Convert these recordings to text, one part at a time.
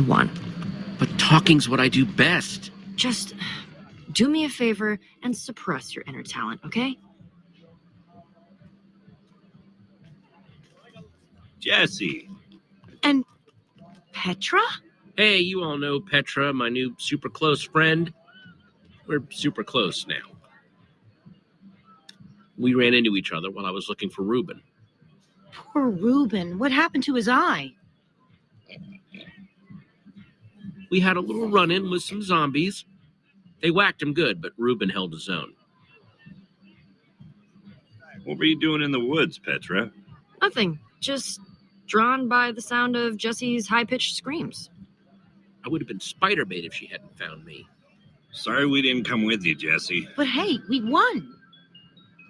won. But talking's what I do best. Just uh, do me a favor and suppress your inner talent, okay? Jesse. And Petra? Hey, you all know Petra, my new super close friend. We're super close now. We ran into each other while I was looking for Reuben. Poor Reuben. What happened to his eye? We had a little run in with some zombies. They whacked him good, but Reuben held his own. What were you doing in the woods, Petra? Nothing. Just drawn by the sound of Jesse's high pitched screams. I would have been spider bait if she hadn't found me. Sorry we didn't come with you, Jesse. But hey, we won.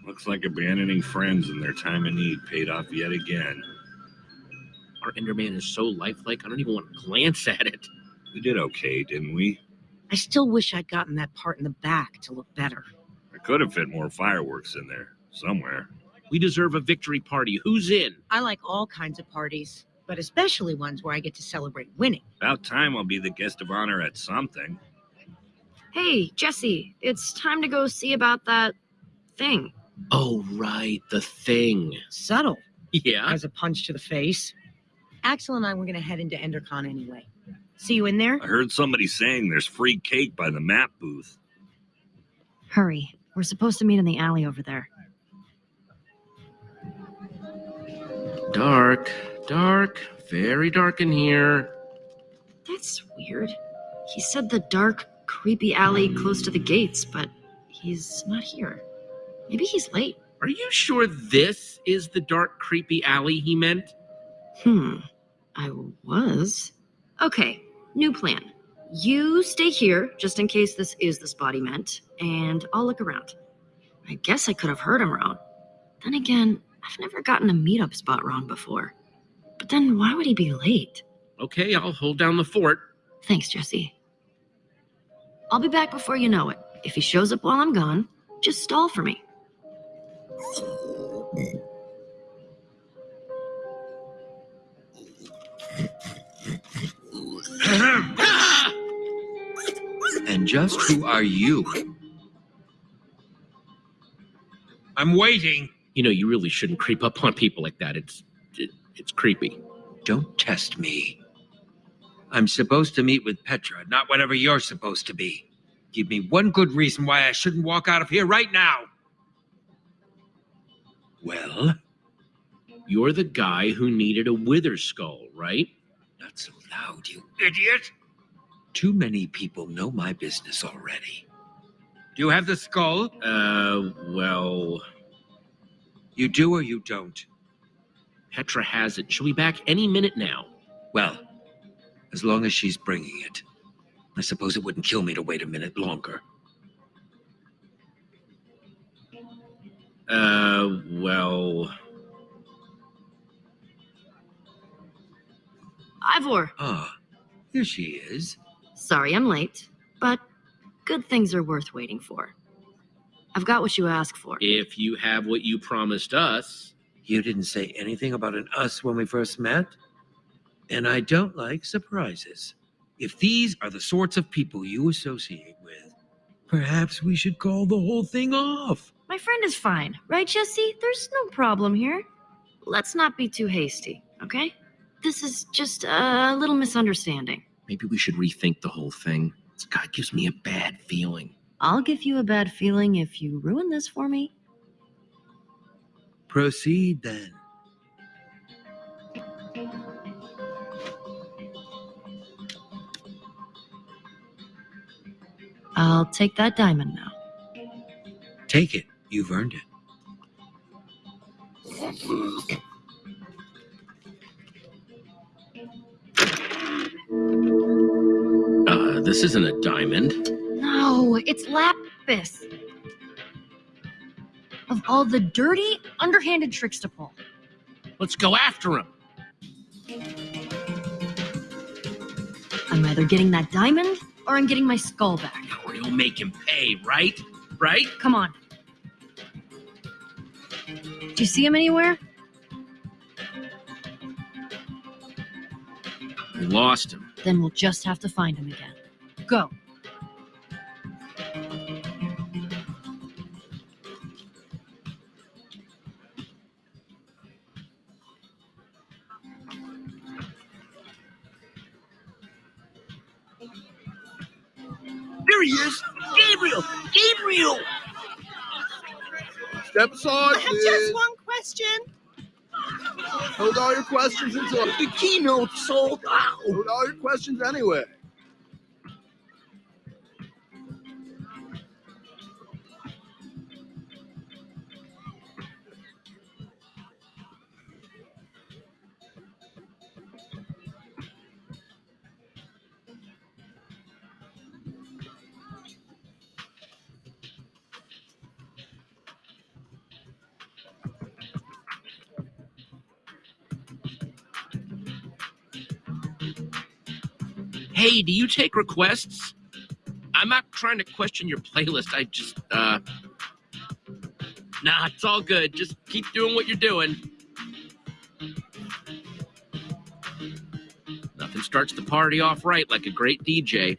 Looks like abandoning friends in their time of need paid off yet again. Our Enderman is so lifelike, I don't even want to glance at it. We did okay, didn't we? I still wish I'd gotten that part in the back to look better. I could have fit more fireworks in there, somewhere. We deserve a victory party. Who's in? I like all kinds of parties, but especially ones where I get to celebrate winning. About time I'll be the guest of honor at something. Hey, Jesse, it's time to go see about that thing. Oh, right, the thing. Subtle Yeah. as a punch to the face. Axel and I were going to head into Endercon anyway. See you in there? I heard somebody saying there's free cake by the map booth. Hurry. We're supposed to meet in the alley over there. Dark, dark, very dark in here. That's weird. He said the dark, creepy alley close to the gates, but he's not here. Maybe he's late. Are you sure this is the dark, creepy alley he meant? Hmm. I was. Okay, new plan. You stay here just in case this is the spot he meant, and I'll look around. I guess I could have heard him wrong. Then again, I've never gotten a meetup spot wrong before. But then why would he be late? Okay, I'll hold down the fort. Thanks, Jesse. I'll be back before you know it. If he shows up while I'm gone, just stall for me. And just who are you? I'm waiting. You know, you really shouldn't creep up on people like that. It's it, it's creepy. Don't test me. I'm supposed to meet with Petra, not whatever you're supposed to be. Give me one good reason why I shouldn't walk out of here right now. Well, You're the guy who needed a wither skull, right? Not so loud, you idiot. Too many people know my business already. Do you have the skull? Uh, well, You do or you don't? Petra has it. She'll be back any minute now. Well, as long as she's bringing it. I suppose it wouldn't kill me to wait a minute longer. Uh, well, Ivor, Ah, here she is. sorry I'm late, but good things are worth waiting for. I've got what you asked for. if you have what you promised us, You didn't say anything about an us when we first met. And I don't like surprises. If these are the sorts of people you associate with, perhaps we should call the whole thing off. My friend is fine, right, Jesse? There's no problem here. Let's not be too hasty, okay? This is just a little misunderstanding. maybe we should rethink the whole thing. This guy gives me a bad feeling. I'll give you a bad feeling if you ruin this for me. Proceed then. I'll take that diamond now. Take it. You've earned it. this isn't a diamond. No, it's lapis. Of all the dirty, underhanded tricks to pull. Let's go after him. I'm either getting that diamond or I'm getting my skull back. Or you'll make him pay, right? Right? Come on. Do you see him anywhere? We lost him. Then we'll just have to find him again. Go. There he is! Gabriel! Gabriel! Step aside, I have please. just one question. Hold all your questions until The keynote sold out! hold all your questions anyway. Hey, do you take requests? I'm not trying to question your playlist. I just, uh. Nah, it's all good. Just keep doing what you're doing. Nothing starts the party off right like a great DJ.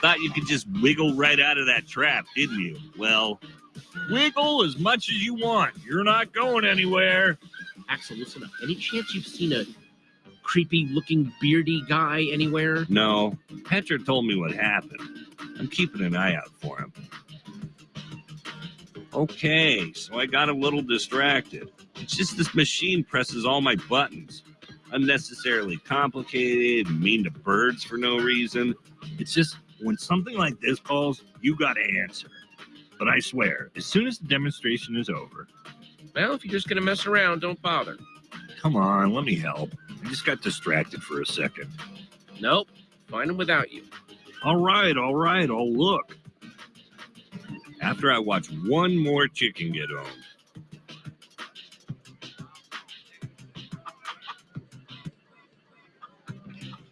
Thought you could just wiggle right out of that trap, didn't you? Well, wiggle as much as you want. You're not going anywhere. Axel, listen up. Any chance you've seen a creepy looking beardy guy anywhere? No, Petra told me what happened. I'm keeping an eye out for him. Okay, so I got a little distracted. It's just this machine presses all my buttons. Unnecessarily complicated, mean to birds for no reason. It's just when something like this calls, you gotta answer. But I swear, as soon as the demonstration is over, Well, if you're just gonna mess around, don't bother. come on, let me help. I just got distracted for a second. Nope. Find him without you. All right, all right, I'll look. After I watch one more chicken get owned.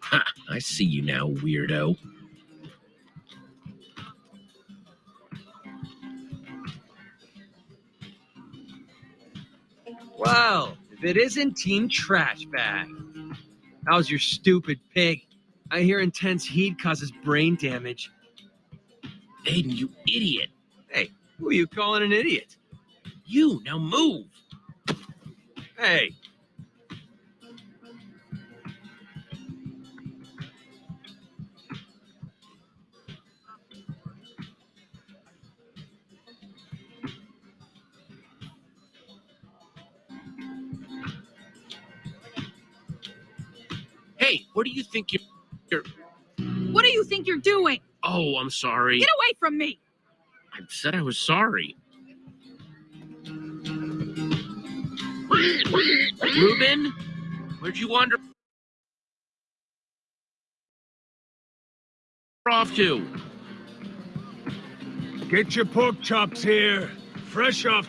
Ha! I see you now, weirdo. It isn't Team Trash Bag. How's your stupid pig? I hear intense heat causes brain damage. Aiden, you idiot. Hey, who are you calling an idiot? You, now move. Hey, what do you think you're. What do you think you're doing? Oh, I'm sorry. Get away from me! I said I was sorry. Reuben, where'd you wander off to? Get your pork chops here. Fresh off.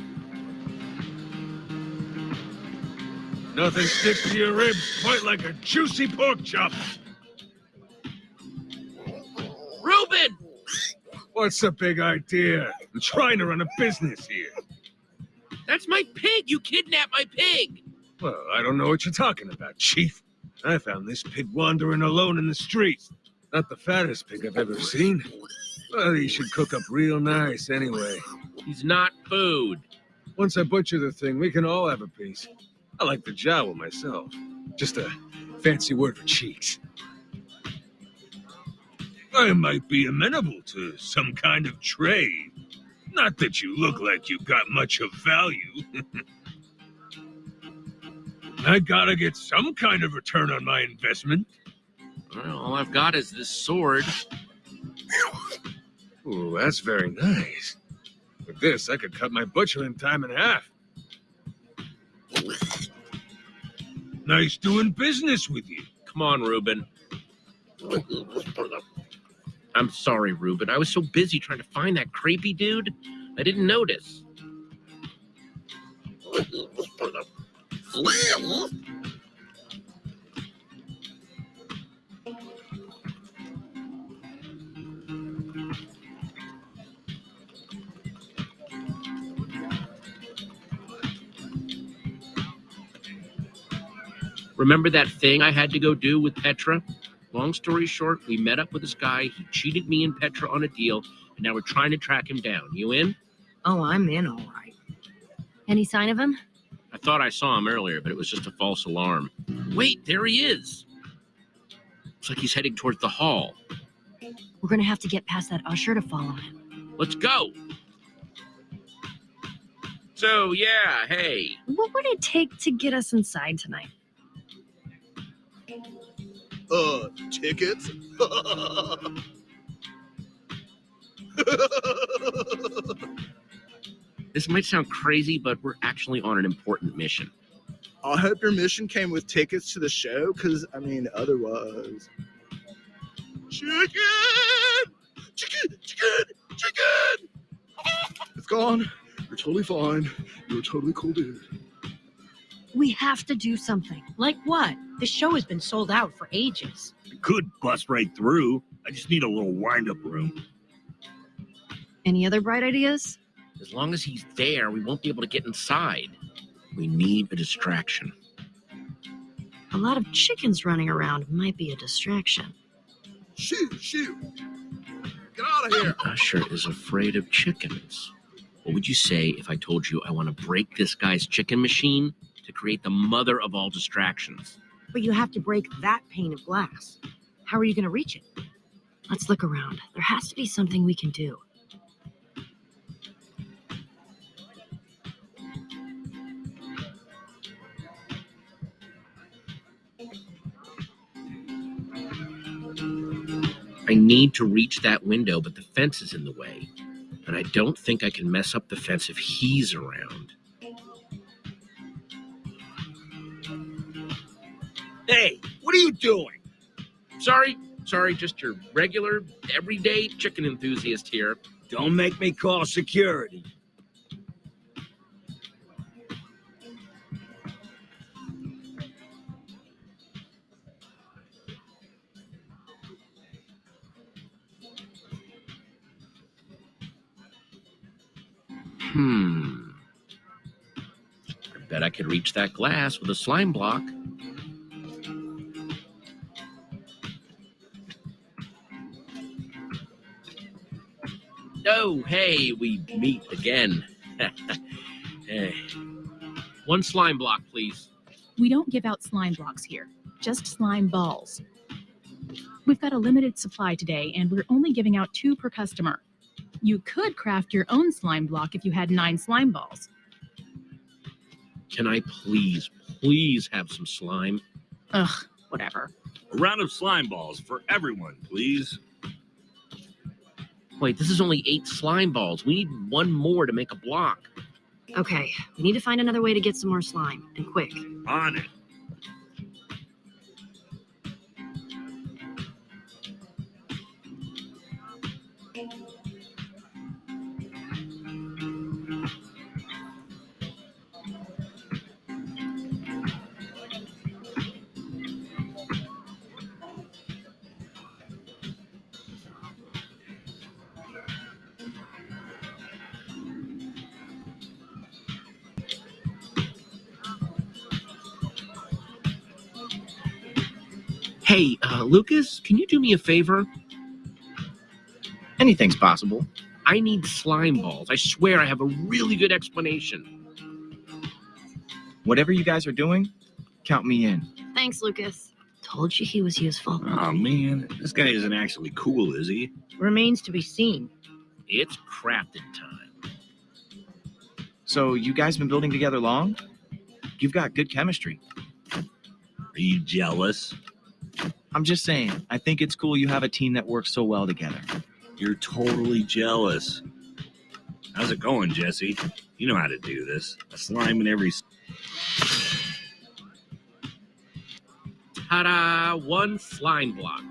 Nothing sticks to your ribs quite like a juicy pork chop. Reuben! What's the big idea? I'm trying to run a business here. That's my pig! You kidnapped my pig! Well, I don't know what you're talking about, Chief. I found this pig wandering alone in the streets. Not the fattest pig I've ever seen. Well, he should cook up real nice anyway. He's not food. Once I butcher the thing, we can all have a piece. I like the jowl myself. Just a fancy word for cheeks. I might be amenable to some kind of trade. Not that you look like you got much of value. I gotta get some kind of return on my investment. Well, all I've got is this sword. Ooh, that's very nice. With this, I could cut my butchering time in half. Nice doing business with you. Come on, Reuben. I'm sorry, Reuben. I was so busy trying to find that creepy dude, I didn't notice. Remember that thing I had to go do with Petra? Long story short, we met up with this guy. He cheated me and Petra on a deal, and now we're trying to track him down. You in? Oh, I'm in all right. Any sign of him? I thought I saw him earlier, but it was just a false alarm. Wait, there he is. Looks like he's heading towards the hall. We're gonna have to get past that usher to follow him. Let's go. So, yeah, hey. What would it take to get us inside tonight? Uh, tickets? This might sound crazy, but we're actually on an important mission. I hope your mission came with tickets to the show, because, I mean, otherwise. Chicken! Chicken! Chicken! Chicken! It's gone. You're totally fine. You're a totally cool dude. We have to do something. Like what? The show has been sold out for ages. I could bust right through. I just need a little wind-up room. Any other bright ideas? As long as he's there, we won't be able to get inside. We need a distraction. A lot of chickens running around might be a distraction. Shoot! Shoot! Get out of here! Usher is afraid of chickens. What would you say if I told you I want to break this guy's chicken machine to create the mother of all distractions? But you have to break that pane of glass. How are you going to reach it? Let's look around. There has to be something we can do. I need to reach that window, but the fence is in the way. And I don't think I can mess up the fence if he's around. Hey, what are you doing? Sorry, sorry, just your regular, everyday chicken enthusiast here. Don't make me call security. Hmm. I bet I could reach that glass with a slime block. Oh, hey, we meet again. hey. One slime block, please. We don't give out slime blocks here, just slime balls. We've got a limited supply today, and we're only giving out two per customer. You could craft your own slime block if you had nine slime balls. Can I please, please have some slime? Ugh, whatever. A round of slime balls for everyone, please. Wait, this is only eight slime balls. We need one more to make a block. Okay, we need to find another way to get some more slime, and quick. On it. Hey, uh, Lukas, can you do me a favor? Anything's possible. I need slime balls. I swear I have a really good explanation. Whatever you guys are doing, count me in. Thanks, Lukas. Told you he was useful. Oh man, this guy isn't actually cool, is he? Remains to be seen. It's crafted time. So you guys been building together long? You've got good chemistry. Are you jealous? I'm just saying, I think it's cool you have a team that works so well together. You're totally jealous. How's it going, Jesse? You know how to do this. A slime in every. Ta-da! One slime block.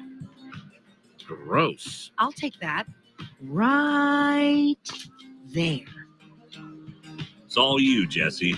Gross. I'll take that. Right there. It's all you, Jesse.